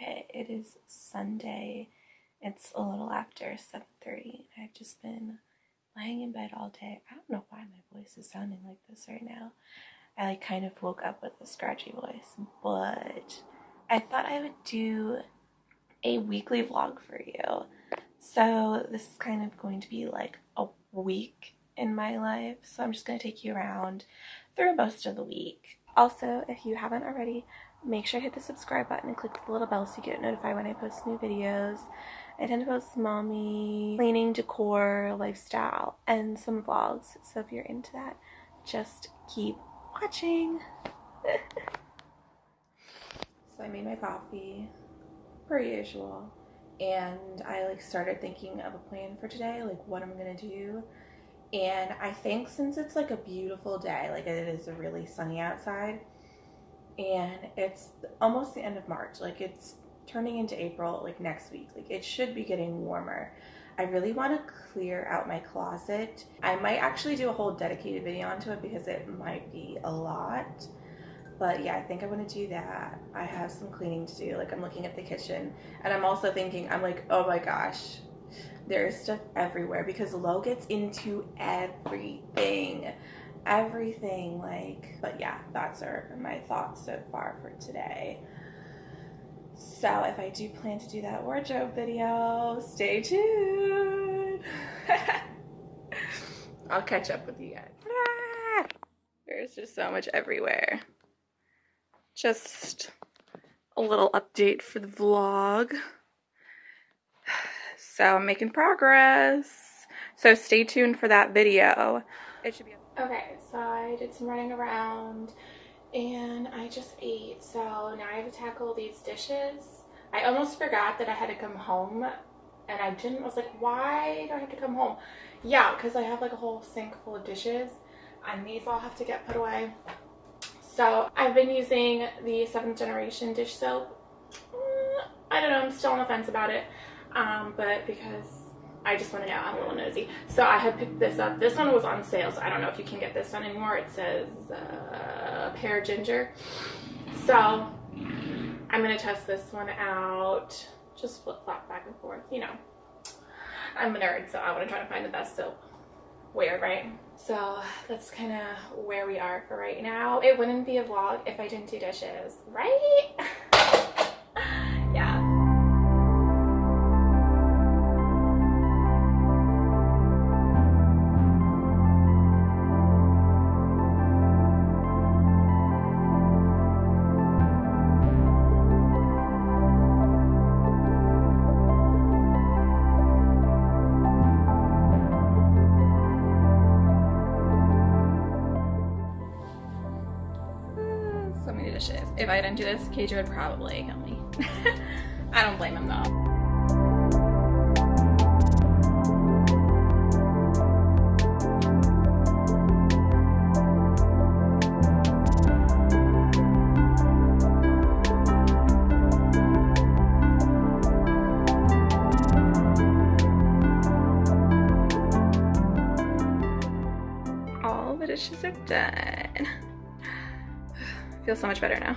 Okay, it is Sunday. It's a little after 7.30 I've just been lying in bed all day. I don't know why my voice is sounding like this right now. I like kind of woke up with a scratchy voice, but I thought I would do a weekly vlog for you. So this is kind of going to be like a week in my life. So I'm just going to take you around through most of the week. Also, if you haven't already, make sure to hit the subscribe button and click the little bell so you get notified when I post new videos. I tend to post mommy, cleaning, decor, lifestyle, and some vlogs. So if you're into that, just keep watching. so I made my coffee, per usual, and I like started thinking of a plan for today, like what I'm gonna do. And I think since it's like a beautiful day, like it is a really sunny outside, and it's almost the end of March. Like it's turning into April like next week. Like it should be getting warmer. I really want to clear out my closet. I might actually do a whole dedicated video onto it because it might be a lot. But yeah, I think I'm going to do that. I have some cleaning to do. Like I'm looking at the kitchen and I'm also thinking, I'm like, oh my gosh, there's stuff everywhere because Lo gets into everything everything like but yeah that's are my thoughts so far for today. So if I do plan to do that wardrobe video stay tuned. I'll catch up with you guys. Ah! there's just so much everywhere. Just a little update for the vlog. So I'm making progress. So stay tuned for that video. It should be Okay, so I did some running around and I just ate. So now I have to tackle these dishes. I almost forgot that I had to come home and I didn't. I was like, why do I have to come home? Yeah, because I have like a whole sink full of dishes and these all have to get put away. So I've been using the 7th generation dish soap. Mm, I don't know, I'm still on the fence about it. Um, but because I just want to know. I'm a little nosy. So I had picked this up. This one was on sale, so I don't know if you can get this one anymore. It says uh, pear ginger. So I'm going to test this one out. Just flip flop back and forth, you know. I'm a nerd, so I want to try to find the best soap. Weird, right? So that's kind of where we are for right now. It wouldn't be a vlog if I didn't do dishes, right? if I didn't do this, KJ would probably kill me. I don't blame him though. All the dishes are done. Feel so much better now.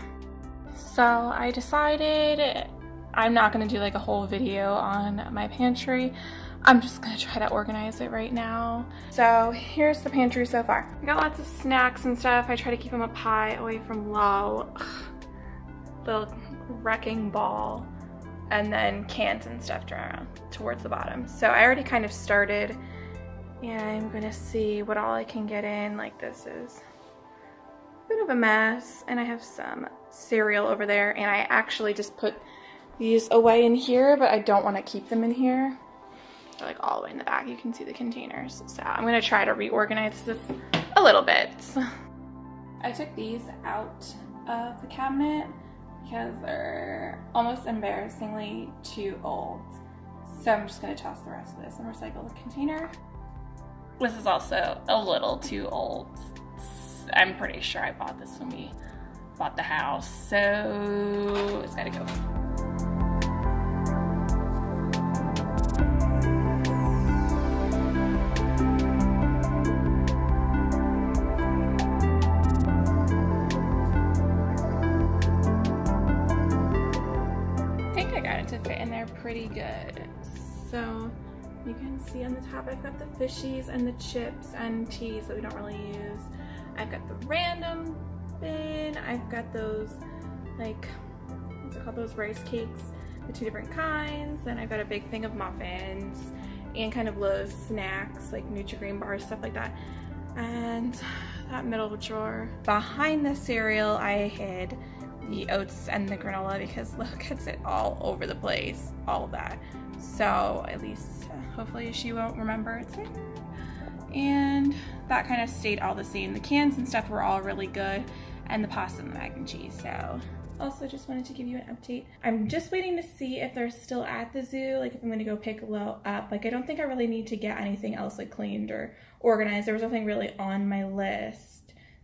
So I decided I'm not going to do like a whole video on my pantry. I'm just going to try to organize it right now. So here's the pantry so far. I got lots of snacks and stuff. I try to keep them up high away from Lo. Ugh. Little wrecking ball. And then cans and stuff around towards the bottom. So I already kind of started and I'm going to see what all I can get in. Like this is bit of a mess and I have some cereal over there and I actually just put these away in here but I don't want to keep them in here. They're like all the way in the back. You can see the containers. So I'm gonna try to reorganize this a little bit. I took these out of the cabinet because they're almost embarrassingly too old. So I'm just gonna toss the rest of this and recycle the container. This is also a little too old I'm pretty sure I bought this when we bought the house, so it's gotta go. You can see on the top I've got the fishies and the chips and teas that we don't really use. I've got the random bin. I've got those like, what's it called, those rice cakes, the two different kinds. Then I've got a big thing of muffins and kind of Lo snacks like Nutri-Grain bars, stuff like that. And that middle drawer. Behind the cereal, I hid the oats and the granola because look, gets it all over the place, all of that. So at least uh, hopefully she won't remember it's. And that kind of stayed all the same. The cans and stuff were all really good and the pasta and the mac and cheese. So also just wanted to give you an update. I'm just waiting to see if they're still at the zoo, like if I'm gonna go pick Lo up. Like I don't think I really need to get anything else like cleaned or organized. There was nothing really on my list.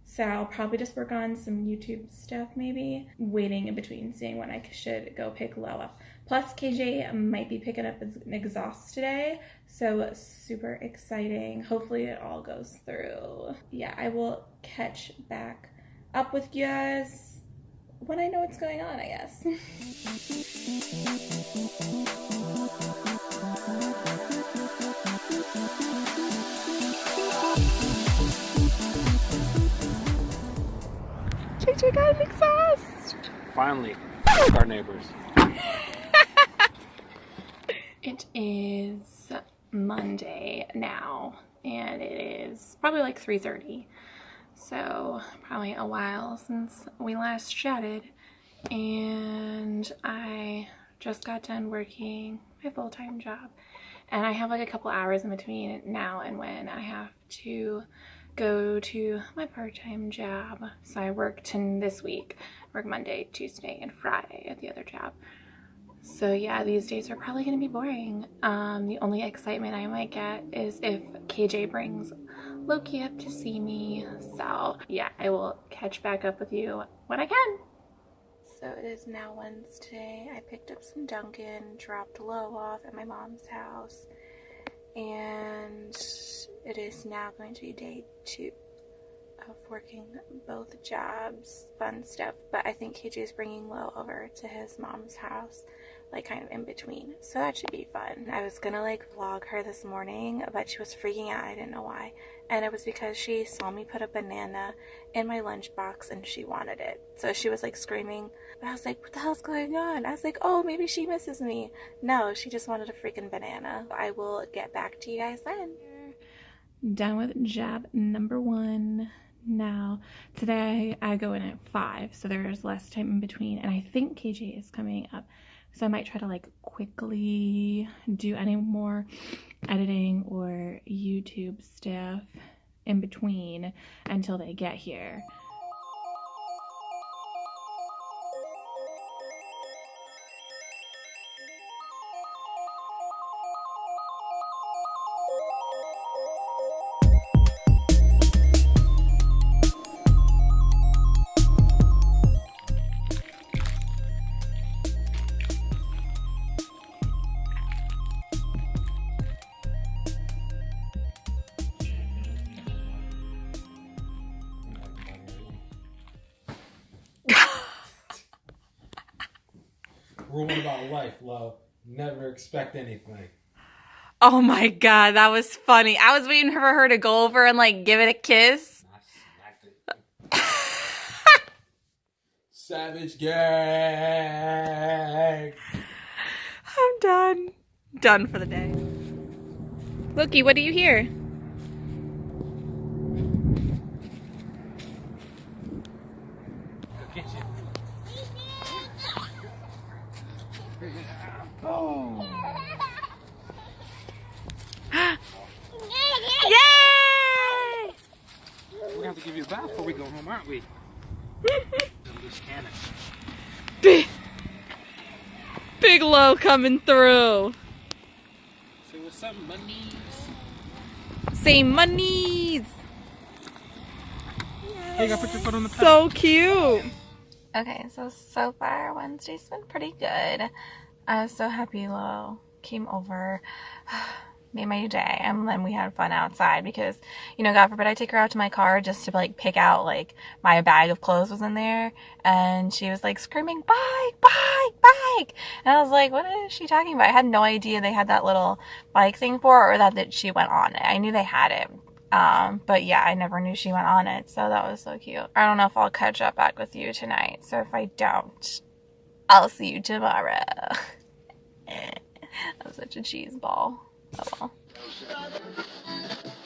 So I'll probably just work on some YouTube stuff maybe, waiting in between, seeing when I should go pick Lo up. Plus KJ might be picking up an exhaust today, so super exciting. Hopefully it all goes through. Yeah, I will catch back up with you guys when I know what's going on, I guess. Got an exhaust! Finally, our neighbors. it is Monday now, and it is probably like 3.30. So probably a while since we last chatted and I just got done working my full-time job and I have like a couple hours in between now and when I have to go to my part-time job. So I worked in this week, work Monday, Tuesday, and Friday at the other job. So yeah, these days are probably going to be boring. Um, the only excitement I might get is if KJ brings Loki up to see me. So yeah, I will catch back up with you when I can. So it is now Wednesday. I picked up some Dunkin', dropped Lo off at my mom's house, and it is now going to be day two of working both jobs, fun stuff. But I think KJ is bringing Lo over to his mom's house like kind of in between. So that should be fun. I was gonna like vlog her this morning, but she was freaking out. I didn't know why. And it was because she saw me put a banana in my lunchbox and she wanted it. So she was like screaming. But I was like, what the hell's going on? I was like, oh, maybe she misses me. No, she just wanted a freaking banana. I will get back to you guys then. Done with jab number one now. Today I go in at 5, so there's less time in between. And I think KJ is coming up so I might try to like quickly do any more editing or YouTube stuff in between until they get here. Never expect anything. Oh my god, that was funny. I was waiting for her to go over and like give it a kiss. Savage gang. I'm done. Done for the day. Loki, what do you hear? Oh. Yay! We're gonna have to give you a bath before we go home, aren't we? Big, big Lo coming through. Say what's up, monies. Say monies. Hey, I put your foot on the pad. So cute. Okay, so so far Wednesday's been pretty good. I was so happy Lo came over. made my day and then we had fun outside because you know god forbid i take her out to my car just to like pick out like my bag of clothes was in there and she was like screaming bike bike bike and i was like what is she talking about i had no idea they had that little bike thing for her or that, that she went on it i knew they had it um, but yeah, I never knew she went on it, so that was so cute. I don't know if I'll catch up back with you tonight, so if I don't, I'll see you tomorrow. I'm such a cheese ball. Oh well. Girl,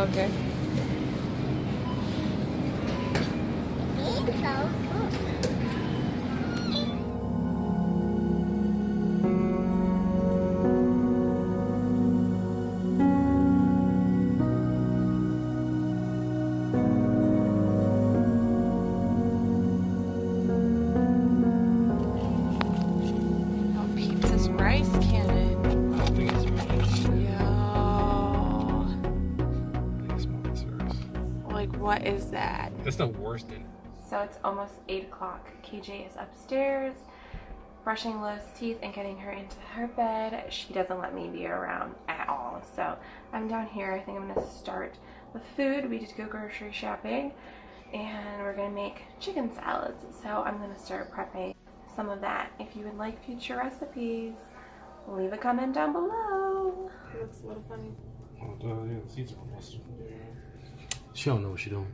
okay. The worst in So it's almost 8 o'clock. KJ is upstairs brushing Lo's teeth and getting her into her bed. She doesn't let me be around at all. So I'm down here. I think I'm going to start with food. We did go grocery shopping and we're going to make chicken salads. So I'm going to start prepping some of that. If you would like future recipes, leave a comment down below. Looks a little funny. Oh, yeah, the seats are almost. She don't know what she's doing.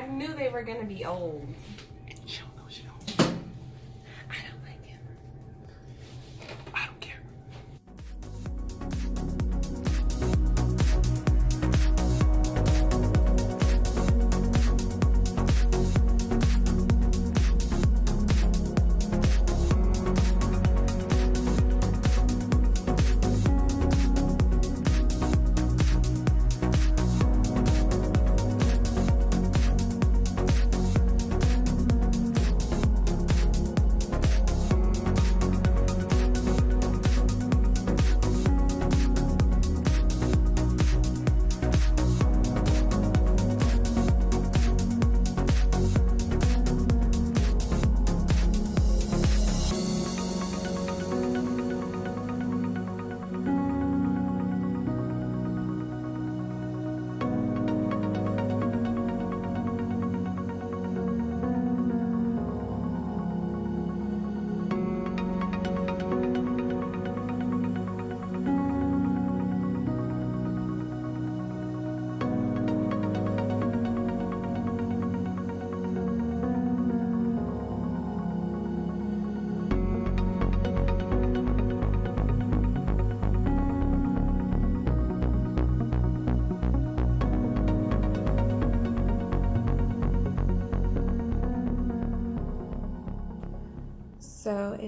I knew they were to be old.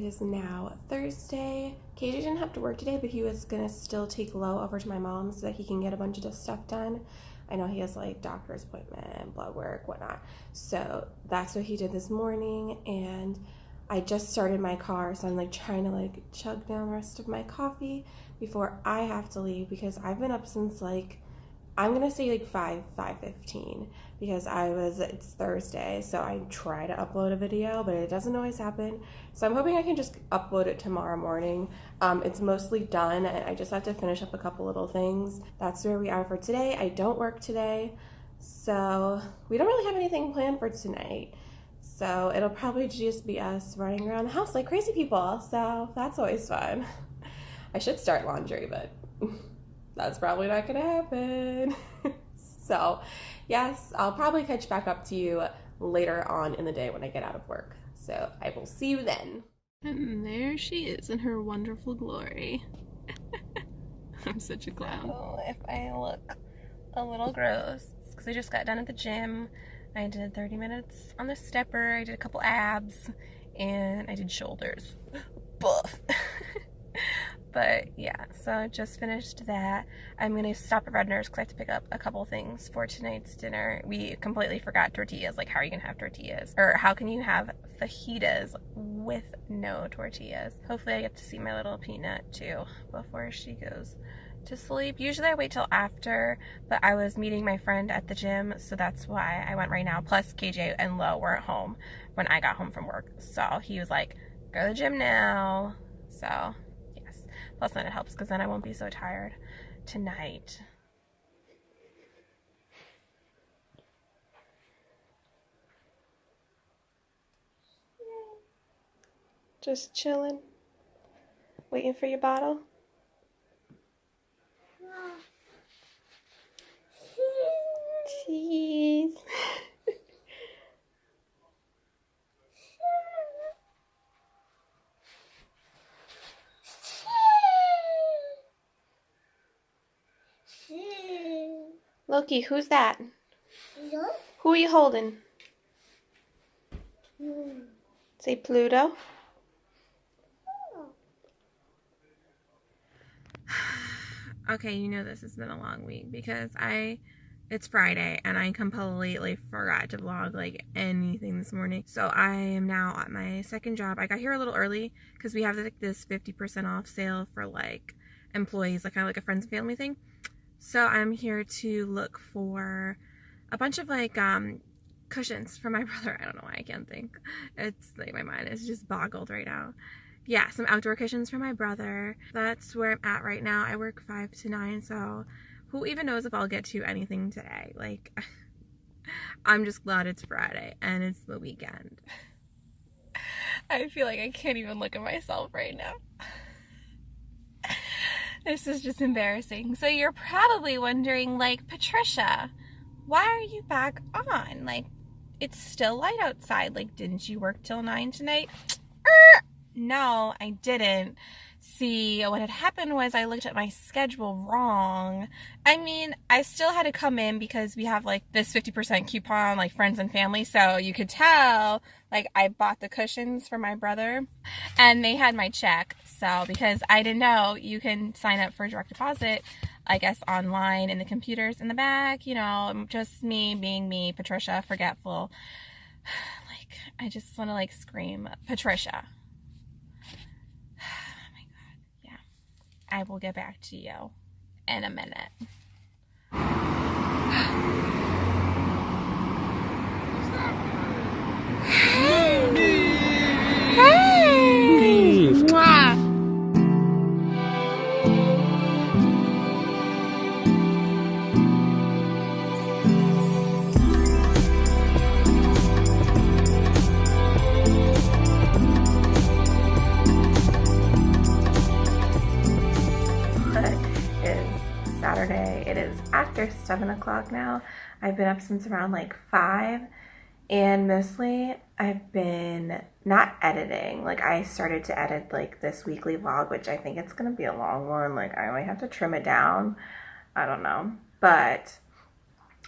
It is now Thursday. KJ didn't have to work today, but he was gonna still take Lo over to my mom's so that he can get a bunch of stuff done. I know he has like doctor's appointment, blood work, whatnot. So that's what he did this morning, and I just started my car, so I'm like trying to like chug down the rest of my coffee before I have to leave because I've been up since like I'm gonna say like 5, 5.15 because I was, it's Thursday, so I try to upload a video, but it doesn't always happen. So I'm hoping I can just upload it tomorrow morning. Um, it's mostly done and I just have to finish up a couple little things. That's where we are for today. I don't work today, so we don't really have anything planned for tonight. So it'll probably just be us running around the house like crazy people. So that's always fun. I should start laundry, but that's probably not gonna happen. so, yes, I'll probably catch back up to you later on in the day when I get out of work. So, I will see you then. And there she is in her wonderful glory. I'm such a clown. Oh, if I look a little gross, because I just got done at the gym. I did 30 minutes on the stepper, I did a couple abs, and I did shoulders. Buff. But yeah, so I just finished that. I'm gonna stop at Redner's because I have to pick up a couple things for tonight's dinner. We completely forgot tortillas. Like, how are you gonna have tortillas? Or how can you have fajitas with no tortillas? Hopefully, I get to see my little peanut too before she goes to sleep. Usually I wait till after, but I was meeting my friend at the gym, so that's why I went right now. Plus KJ and Lo were at home when I got home from work. So he was like, go to the gym now. So Plus then it helps because then I won't be so tired tonight. Just chilling. Waiting for your bottle. Cheese. Loki, who's that? Who are you holding? Mm. Say Pluto. okay, you know this has been a long week because I it's Friday and I completely forgot to vlog like anything this morning. So I am now at my second job. I got here a little early because we have like this 50% off sale for like employees, like kind of like a friends and family thing. So I'm here to look for a bunch of like um, cushions for my brother. I don't know why I can't think. It's like my mind is just boggled right now. Yeah, some outdoor cushions for my brother. That's where I'm at right now. I work 5 to 9, so who even knows if I'll get to anything today. Like, I'm just glad it's Friday and it's the weekend. I feel like I can't even look at myself right now. This is just embarrassing. So you're probably wondering, like, Patricia, why are you back on? Like, it's still light outside. Like, didn't you work till 9 tonight? Er, no, I didn't. See, what had happened was I looked at my schedule wrong. I mean, I still had to come in because we have like this 50% coupon, like friends and family. So you could tell, like, I bought the cushions for my brother and they had my check. So, because I didn't know you can sign up for direct deposit, I guess, online in the computers in the back, you know, just me being me, Patricia, forgetful. Like, I just want to like scream, Patricia. I will get back to you in a minute. After 7 o'clock now. I've been up since around like 5 and mostly I've been not editing. Like I started to edit like this weekly vlog, which I think it's going to be a long one. Like I might have to trim it down. I don't know. But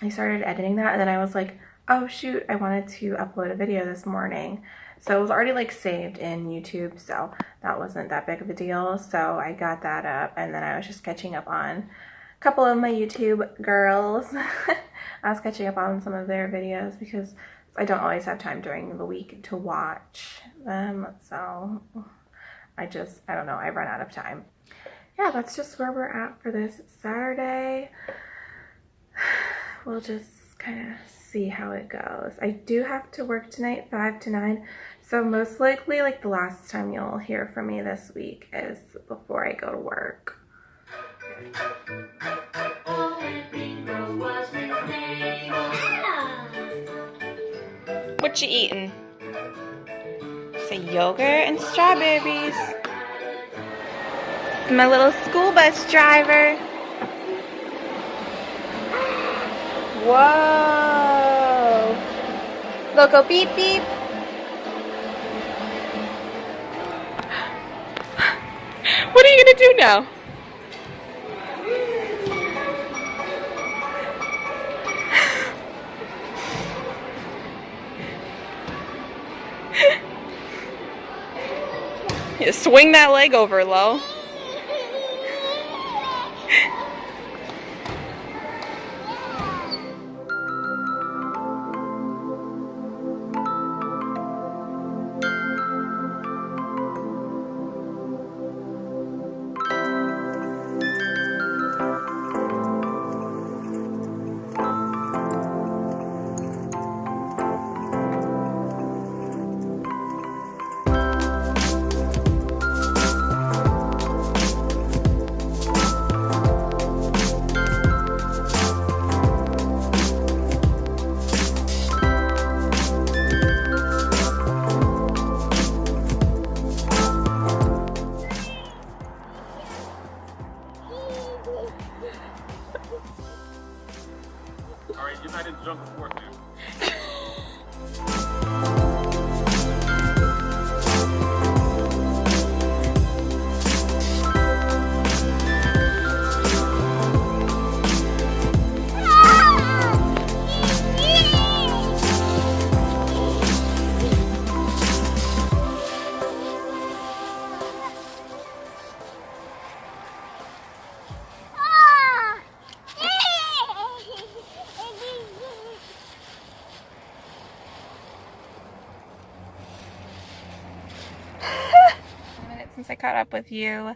I started editing that and then I was like, oh shoot, I wanted to upload a video this morning. So it was already like saved in YouTube, so that wasn't that big of a deal. So I got that up and then I was just catching up on couple of my YouTube girls. I was catching up on some of their videos because I don't always have time during the week to watch them. So I just, I don't know, I run out of time. Yeah, that's just where we're at for this Saturday. we'll just kind of see how it goes. I do have to work tonight, 5 to 9, so most likely like the last time you'll hear from me this week is before I go to work. What you eating? Say yogurt and strawberries. My little school bus driver. Whoa. Loco beep beep. What are you gonna do now? Swing that leg over, Lo. Caught up with you.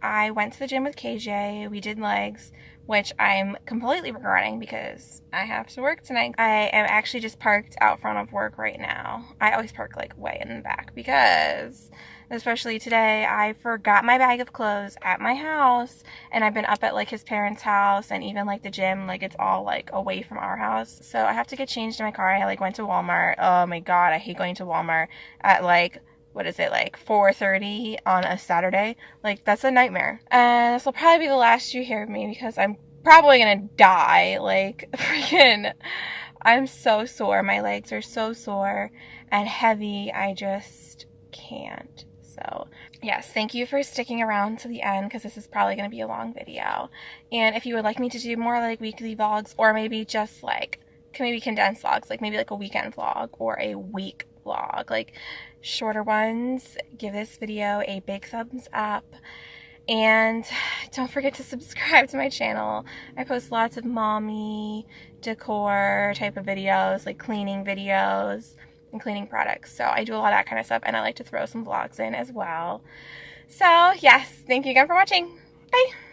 I went to the gym with KJ. We did legs, which I'm completely regretting because I have to work tonight. I am actually just parked out front of work right now. I always park like way in the back because especially today I forgot my bag of clothes at my house and I've been up at like his parents' house and even like the gym like it's all like away from our house. So I have to get changed in my car. I like went to Walmart. Oh my god, I hate going to Walmart at like what is it like 4:30 on a Saturday? Like that's a nightmare. And this will probably be the last you hear of me because I'm probably gonna die. Like freaking, I'm so sore. My legs are so sore and heavy. I just can't. So yes, thank you for sticking around to the end because this is probably going to be a long video. And if you would like me to do more like weekly vlogs or maybe just like maybe condensed vlogs, like maybe like a weekend vlog or a week vlog, like shorter ones, give this video a big thumbs up. And don't forget to subscribe to my channel. I post lots of mommy decor type of videos, like cleaning videos and cleaning products. So I do a lot of that kind of stuff and I like to throw some vlogs in as well. So yes, thank you again for watching. Bye!